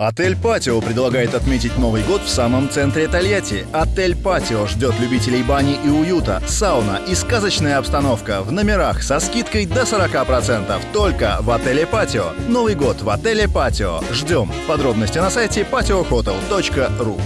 Отель «Патио» предлагает отметить Новый год в самом центре Тольятти. Отель «Патио» ждет любителей бани и уюта, сауна и сказочная обстановка в номерах со скидкой до 40%. Только в отеле «Патио». Новый год в отеле «Патио». Ждем. Подробности на сайте patiohotel.ru